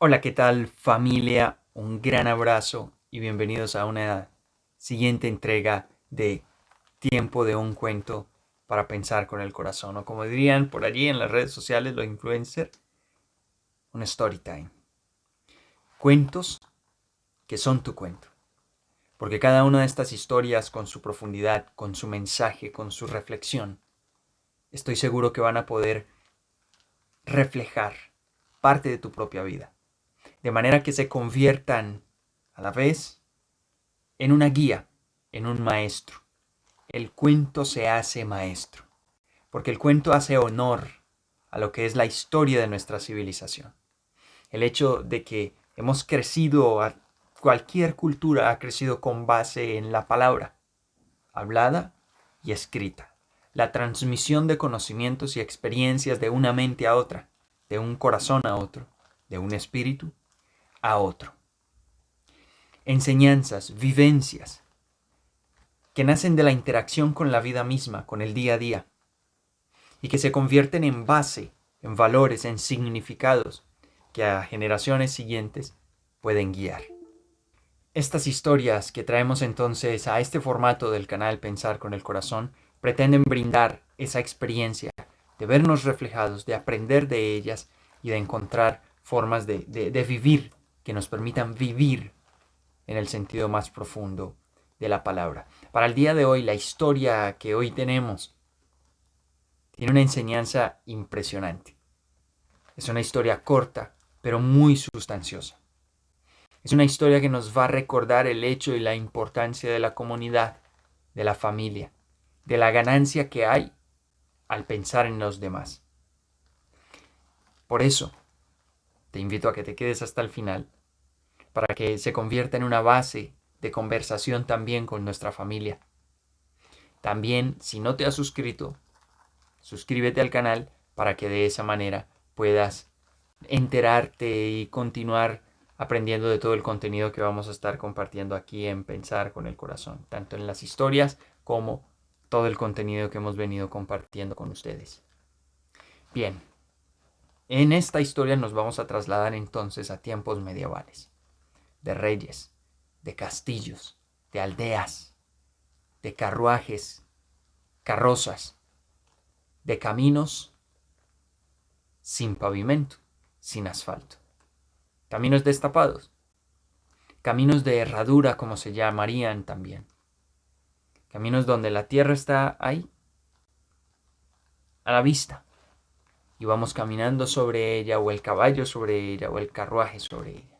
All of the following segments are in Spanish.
Hola, ¿qué tal familia? Un gran abrazo y bienvenidos a una siguiente entrega de Tiempo de un cuento para pensar con el corazón, o como dirían por allí en las redes sociales los influencers, un story time. Cuentos que son tu cuento. Porque cada una de estas historias con su profundidad, con su mensaje, con su reflexión, estoy seguro que van a poder reflejar parte de tu propia vida de manera que se conviertan a la vez en una guía, en un maestro. El cuento se hace maestro, porque el cuento hace honor a lo que es la historia de nuestra civilización. El hecho de que hemos crecido, cualquier cultura ha crecido con base en la palabra, hablada y escrita. La transmisión de conocimientos y experiencias de una mente a otra, de un corazón a otro, de un espíritu a otro. Enseñanzas, vivencias, que nacen de la interacción con la vida misma, con el día a día, y que se convierten en base, en valores, en significados que a generaciones siguientes pueden guiar. Estas historias que traemos entonces a este formato del canal Pensar con el Corazón pretenden brindar esa experiencia de vernos reflejados, de aprender de ellas y de encontrar formas de, de vivir que nos permitan vivir en el sentido más profundo de la palabra. Para el día de hoy, la historia que hoy tenemos tiene una enseñanza impresionante. Es una historia corta, pero muy sustanciosa. Es una historia que nos va a recordar el hecho y la importancia de la comunidad, de la familia, de la ganancia que hay al pensar en los demás. Por eso, te invito a que te quedes hasta el final para que se convierta en una base de conversación también con nuestra familia. También, si no te has suscrito, suscríbete al canal para que de esa manera puedas enterarte y continuar aprendiendo de todo el contenido que vamos a estar compartiendo aquí en Pensar con el Corazón, tanto en las historias como todo el contenido que hemos venido compartiendo con ustedes. Bien, en esta historia nos vamos a trasladar entonces a tiempos medievales de reyes, de castillos, de aldeas, de carruajes, carrozas, de caminos sin pavimento, sin asfalto. Caminos destapados, caminos de herradura como se llamarían también. Caminos donde la tierra está ahí, a la vista, y vamos caminando sobre ella, o el caballo sobre ella, o el carruaje sobre ella.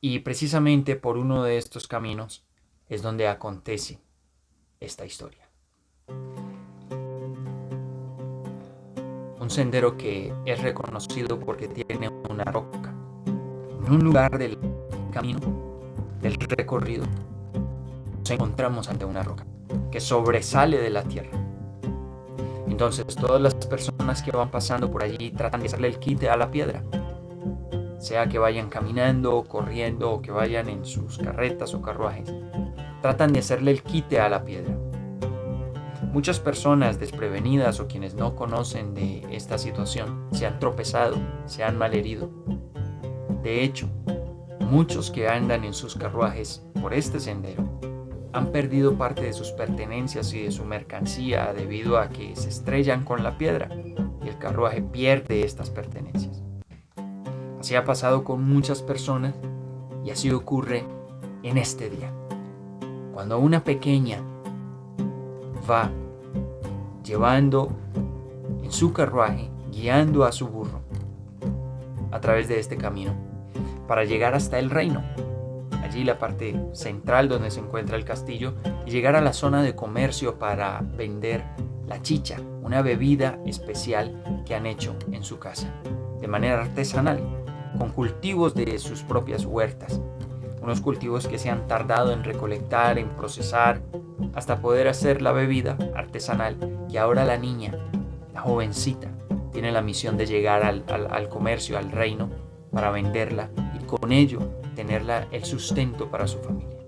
Y precisamente por uno de estos caminos es donde acontece esta historia. Un sendero que es reconocido porque tiene una roca. En un lugar del camino, del recorrido, nos encontramos ante una roca que sobresale de la tierra. Entonces todas las personas que van pasando por allí tratan de hacerle el quite a la piedra sea que vayan caminando, corriendo o que vayan en sus carretas o carruajes, tratan de hacerle el quite a la piedra. Muchas personas desprevenidas o quienes no conocen de esta situación se han tropezado, se han malherido. De hecho, muchos que andan en sus carruajes por este sendero han perdido parte de sus pertenencias y de su mercancía debido a que se estrellan con la piedra y el carruaje pierde estas pertenencias. Así ha pasado con muchas personas y así ocurre en este día. Cuando una pequeña va llevando en su carruaje, guiando a su burro a través de este camino para llegar hasta el reino, allí la parte central donde se encuentra el castillo, y llegar a la zona de comercio para vender la chicha, una bebida especial que han hecho en su casa, de manera artesanal con cultivos de sus propias huertas, unos cultivos que se han tardado en recolectar, en procesar, hasta poder hacer la bebida artesanal y ahora la niña, la jovencita, tiene la misión de llegar al, comercio, al reino, para venderla y con ello tenerla el sustento para su familia.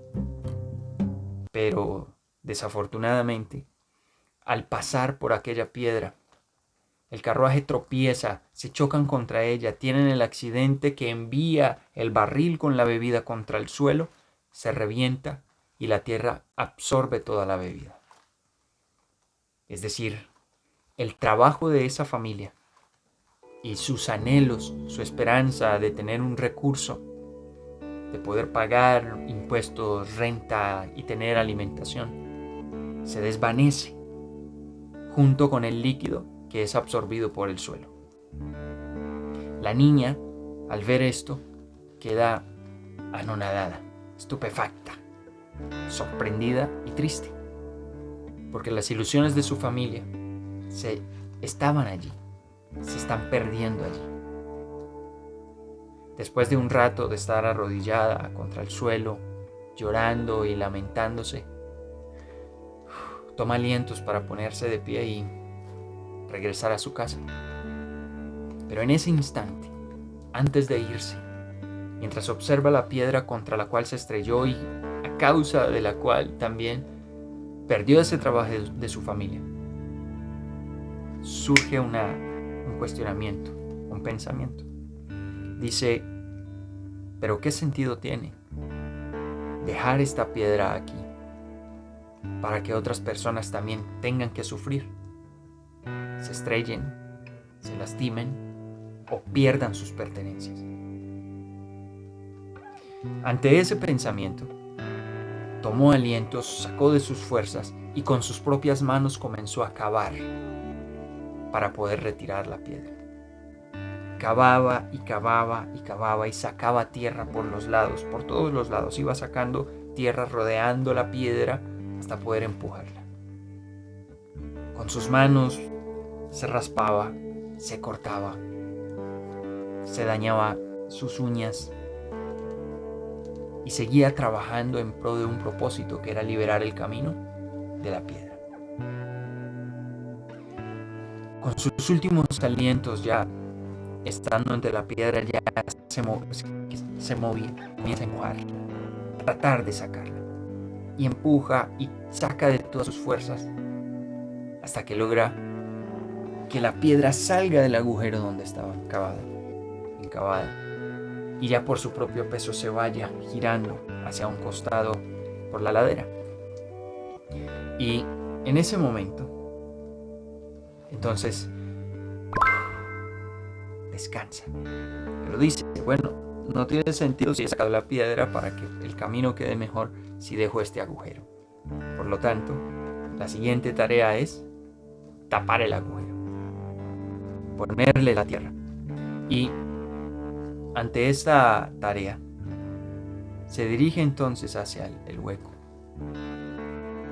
Pero desafortunadamente, al pasar por aquella piedra, El carruaje tropieza, se chocan contra ella, tienen el accidente que envía el barril con la bebida contra el suelo, se revienta y la tierra absorbe toda la bebida. Es decir, el trabajo de esa familia y sus anhelos, su esperanza de tener un recurso, de poder pagar impuestos, renta y tener alimentación, se desvanece junto con el líquido que es absorbido por el suelo. La niña, al ver esto, queda anonadada, estupefacta, sorprendida y triste, porque las ilusiones de su familia se estaban allí, se están perdiendo allí. Después de un rato de estar arrodillada contra el suelo, llorando y lamentándose, toma alientos para ponerse de pie y regresar a su casa. Pero en ese instante, antes de irse, mientras observa la piedra contra la cual se estrelló y a causa de la cual también perdió ese trabajo de, su familia, surge una, un cuestionamiento, un pensamiento. Dice, pero ¿qué sentido tiene dejar esta piedra aquí para que otras personas también tengan que sufrir? Se estrellen, se lastimen o pierdan sus pertenencias. Ante ese pensamiento, tomó alientos, sacó de sus fuerzas y con sus propias manos comenzó a cavar para poder retirar la piedra. Cavaba y cavaba y cavaba y sacaba tierra por los lados, por todos los lados. Iba sacando tierra rodeando la piedra hasta poder empujarla. Con sus manos se raspaba, se cortaba, se dañaba sus uñas y seguía trabajando en pro de un propósito que era liberar el camino de la piedra. Con sus últimos alientos ya estando entre la piedra ya se, se movía, comienza a empujar, a tratar de sacarla y empuja y saca de todas sus fuerzas hasta que logra que la piedra salga del agujero donde estaba cavada, encavada, y ya por su propio peso se vaya girando hacia un costado por la ladera. Y en ese momento, entonces, descansa. Pero dice, bueno, no tiene sentido si he sacado la piedra para que el camino quede mejor si dejo este agujero. Por lo tanto, la siguiente tarea es tapar el agujero ponerle la tierra. Y ante esta tarea, se dirige entonces hacia el, hueco.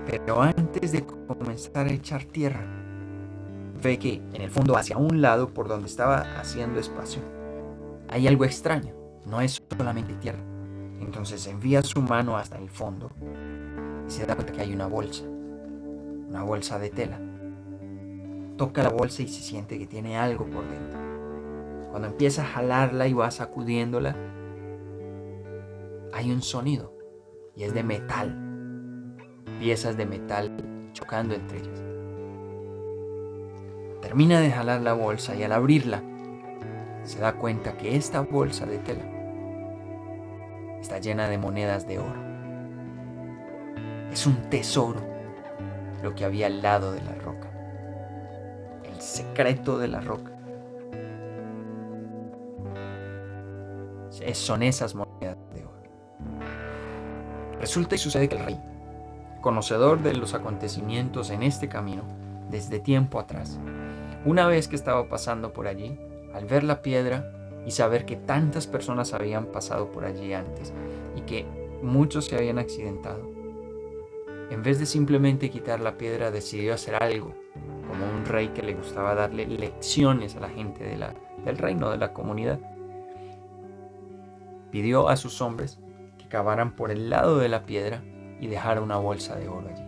Pero antes de comenzar a echar tierra, ve que en el fondo hacia un lado por donde estaba haciendo espacio, hay algo extraño, no es solamente tierra. Entonces envía su mano hasta el fondo y se da cuenta que hay una bolsa, una bolsa de tela toca la bolsa y se siente que tiene algo por dentro. Cuando empieza a jalarla y va sacudiéndola, hay un sonido y es de metal. Piezas de metal chocando entre ellas. Termina de jalar la bolsa y al abrirla se da cuenta que esta bolsa de tela está llena de monedas de oro. Es un tesoro lo que había al lado de la secreto de la roca. Son esas monedas de oro. Resulta y sucede que el rey, conocedor de los acontecimientos en este camino desde tiempo atrás, una vez que estaba pasando por allí, al ver la piedra y saber que tantas personas habían pasado por allí antes y que muchos se habían accidentado, en vez de simplemente quitar la piedra, decidió hacer algo rey que le gustaba darle lecciones a la gente del reino, de la comunidad. Pidió a sus hombres que cavaran por el lado de la piedra y dejara una bolsa de oro allí.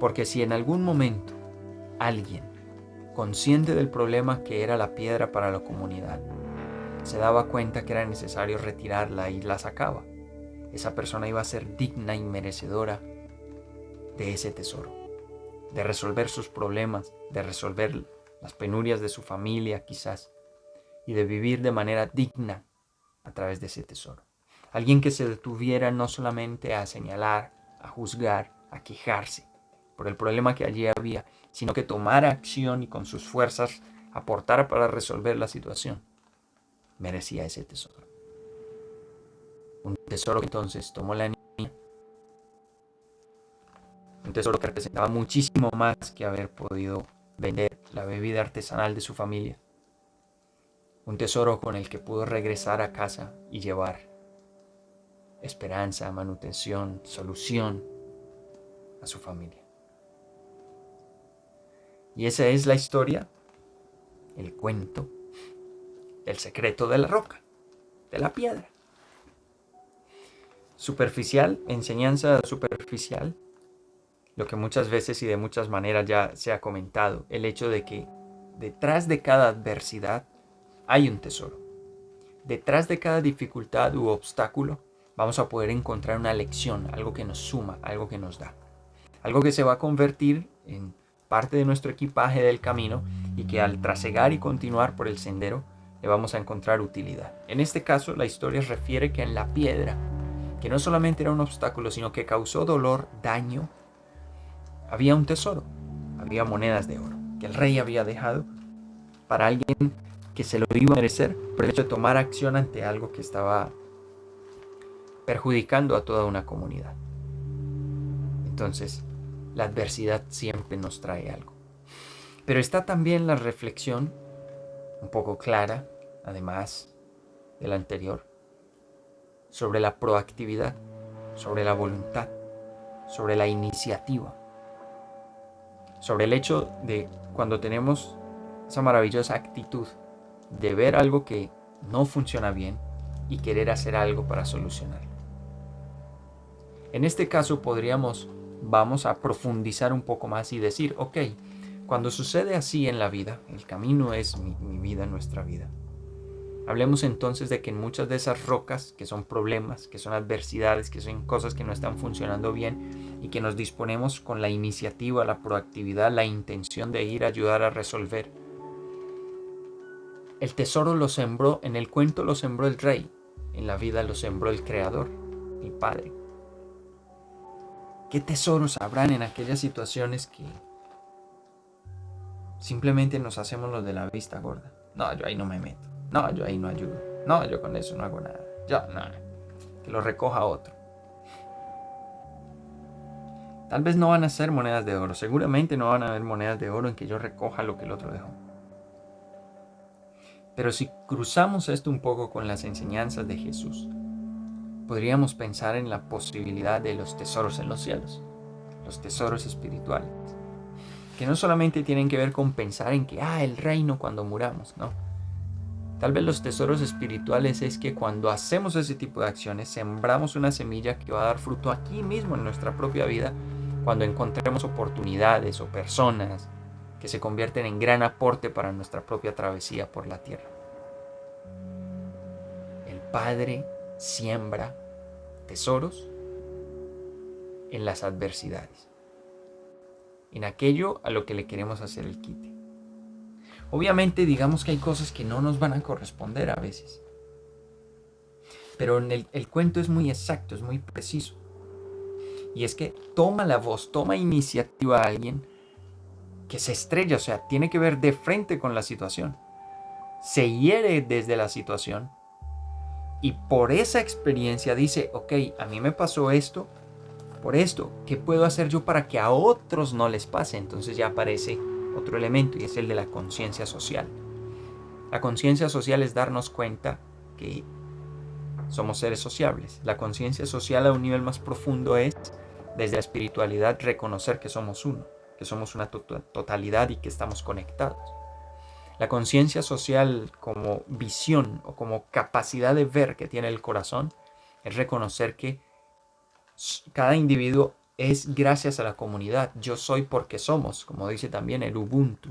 Porque si en algún momento alguien, consciente del problema que era la piedra para la comunidad, se daba cuenta que era necesario retirarla y la sacaba, esa persona iba a ser digna y merecedora de ese tesoro de resolver sus problemas, de resolver las penurias de su familia quizás, y de vivir de manera digna a través de ese tesoro. Alguien que se detuviera no solamente a señalar, a juzgar, a quejarse por el problema que allí había, sino que tomara acción y con sus fuerzas aportara para resolver la situación. Merecía ese tesoro. Un tesoro que entonces tomó la. Un tesoro que representaba muchísimo más que haber podido vender la bebida artesanal de su familia. Un tesoro con el que pudo regresar a casa y llevar esperanza, manutención, solución a su familia. Y esa es la historia, el cuento del secreto de la roca, de la piedra. Superficial, enseñanza superficial, lo que muchas veces y de muchas maneras ya se ha comentado, el hecho de que detrás de cada adversidad hay un tesoro. Detrás de cada dificultad u obstáculo vamos a poder encontrar una lección, algo que nos suma, algo que nos da. Algo que se va a convertir en parte de nuestro equipaje del camino y que al trasegar y continuar por el sendero le vamos a encontrar utilidad. En este caso, la historia refiere que en la piedra, que no solamente era un obstáculo, sino que causó dolor, daño, había un tesoro, había monedas de oro, que el rey había dejado para alguien que se lo iba a merecer por el hecho de tomar acción ante algo que estaba perjudicando a toda una comunidad. Entonces, la adversidad siempre nos trae algo. Pero está también la reflexión, un poco clara, además de la anterior, sobre la proactividad, sobre la voluntad, sobre la iniciativa, sobre el hecho de cuando tenemos esa maravillosa actitud de ver algo que no funciona bien y querer hacer algo para solucionarlo. En este caso podríamos, vamos a profundizar un poco más y decir, ok, cuando sucede así en la vida, el camino es mi, mi vida, nuestra vida. Hablemos entonces de que en muchas de esas rocas, que son problemas, que son adversidades, que son cosas que no están funcionando bien y que nos disponemos con la iniciativa, la proactividad, la intención de ir a ayudar a resolver. El tesoro lo sembró, en el cuento lo sembró el rey, en la vida lo sembró el creador, el padre. ¿Qué tesoros habrán en aquellas situaciones que simplemente nos hacemos los de la vista gorda? No, yo ahí no me meto. No, yo ahí no ayudo. No, yo con eso no hago nada. Yo, nada. Que lo recoja otro. Tal vez no van a ser monedas de oro. Seguramente no van a haber monedas de oro en que yo recoja lo que el otro dejó. Pero si cruzamos esto un poco con las enseñanzas de Jesús, podríamos pensar en la posibilidad de los tesoros en los cielos, los tesoros espirituales, que no solamente tienen que ver con pensar en que, ah, el reino cuando muramos, no. Tal vez los tesoros espirituales es que cuando hacemos ese tipo de acciones, sembramos una semilla que va a dar fruto aquí mismo en nuestra propia vida, cuando encontremos oportunidades o personas que se convierten en gran aporte para nuestra propia travesía por la tierra. El Padre siembra tesoros en las adversidades, en aquello a lo que le queremos hacer el quite. Obviamente digamos que hay cosas que no nos van a corresponder a veces, pero el cuento es muy exacto, es muy preciso. Y es que toma la voz, toma iniciativa a alguien que se estrella, o sea, tiene que ver de frente con la situación. Se hiere desde la situación y por esa experiencia dice, ok, a mí me pasó esto, por esto, ¿qué puedo hacer yo para que a otros no les pase? Entonces ya aparece otro elemento y es el de la conciencia social. La conciencia social es darnos cuenta que somos seres sociables. La conciencia social a un nivel más profundo es, desde la espiritualidad, reconocer que somos uno, que somos una totalidad y que estamos conectados. La conciencia social como visión o como capacidad de ver que tiene el corazón es reconocer que cada individuo es gracias a la comunidad. Yo soy porque somos, como dice también el Ubuntu.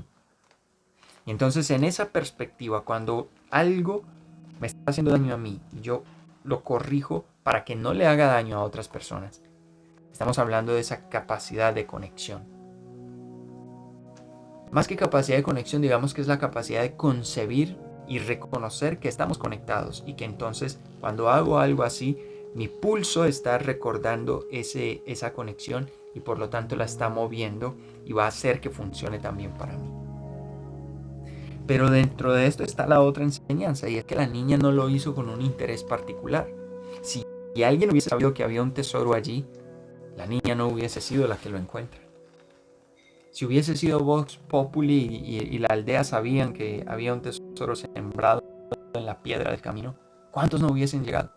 Y entonces en esa perspectiva, cuando algo me está haciendo daño a mí, yo lo corrijo para que no le haga daño a otras personas. Estamos hablando de esa capacidad de conexión. Más que capacidad de conexión, digamos que es la capacidad de concebir y reconocer que estamos conectados y que entonces cuando hago algo así, mi pulso está recordando ese, esa conexión y por lo tanto la está moviendo y va a hacer que funcione también para mí. Pero dentro de esto está la otra enseñanza y es que la niña no lo hizo con un interés particular. Si alguien hubiese sabido que había un tesoro allí, la niña no hubiese sido la que lo encuentra. Si hubiese sido Vox Populi y, la aldea sabían que había un tesoro sembrado en la piedra del camino, ¿cuántos no hubiesen llegado?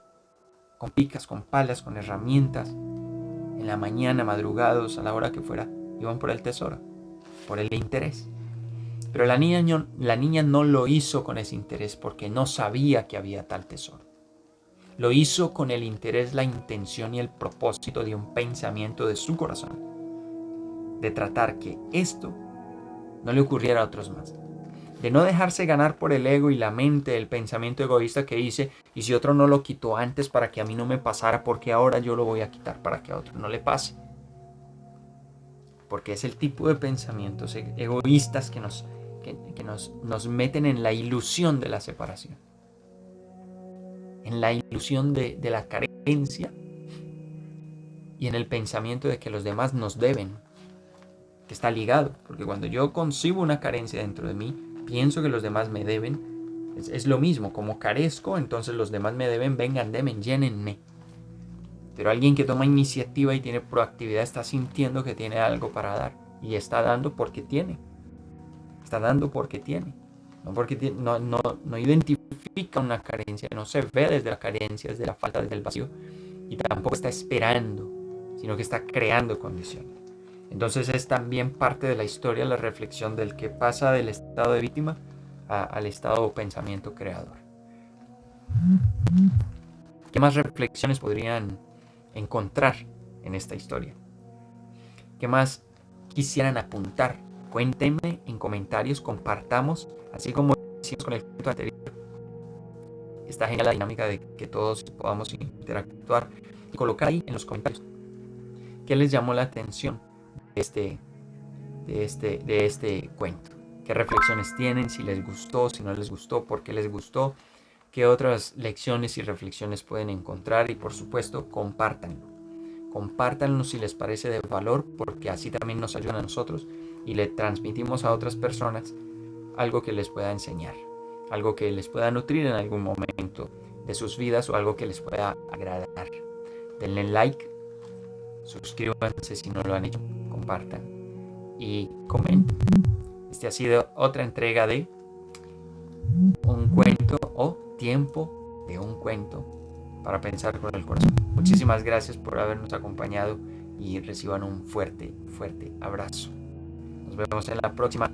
Con picas, con palas, con herramientas, en la mañana, madrugados, a la hora que fuera, iban por el tesoro, por el interés. Pero la niña, la niña no lo hizo con ese interés porque no sabía que había tal tesoro. Lo hizo con el interés, la intención y el propósito de un pensamiento de su corazón de tratar que esto no le ocurriera a otros más. De no dejarse ganar por el ego y la mente, el pensamiento egoísta que dice, y si otro no lo quitó antes para que a mí no me pasara, porque ahora yo lo voy a quitar para que a otro no le pase. Porque es el tipo de pensamientos e-, egoístas que nos, que, nos, nos meten en la ilusión de la separación. En la ilusión de, de la carencia y en el pensamiento de que los demás nos deben que está ligado, porque cuando yo concibo una carencia dentro de mí, pienso que los demás me deben, es, lo mismo, como carezco, entonces los demás me deben, vengan, demen, llénenme. Pero alguien que toma iniciativa y tiene proactividad está sintiendo que tiene algo para dar y está dando porque tiene. Está dando porque tiene. No porque no, no, no identifica una carencia, no se ve desde la carencia, desde la falta, desde el vacío. Y tampoco está esperando, sino que está creando condiciones. Entonces es también parte de la historia la reflexión del que pasa del estado de víctima al estado de pensamiento creador. ¿Qué más reflexiones podrían encontrar en esta historia? ¿Qué más quisieran apuntar? Cuéntenme en comentarios, compartamos, así como hicimos con el cuento anterior. Está genial la dinámica de que todos podamos interactuar y colocar ahí en los comentarios qué les llamó la atención este, de, este, de este cuento. ¿Qué reflexiones tienen? Si les gustó, si no les gustó, por qué les gustó, qué otras lecciones y reflexiones pueden encontrar y por supuesto compártanlo. Compártanlo si les parece de valor porque así también nos ayuda a nosotros y le transmitimos a otras personas algo que les pueda enseñar, algo que les pueda nutrir en algún momento de sus vidas o algo que les pueda agradar. Denle like, suscríbanse si no lo han hecho compartan y comenten. Este ha sido otra entrega de un cuento o tiempo de un cuento para pensar con el corazón. Muchísimas gracias por habernos acompañado y reciban un fuerte, fuerte abrazo. Nos vemos en la próxima.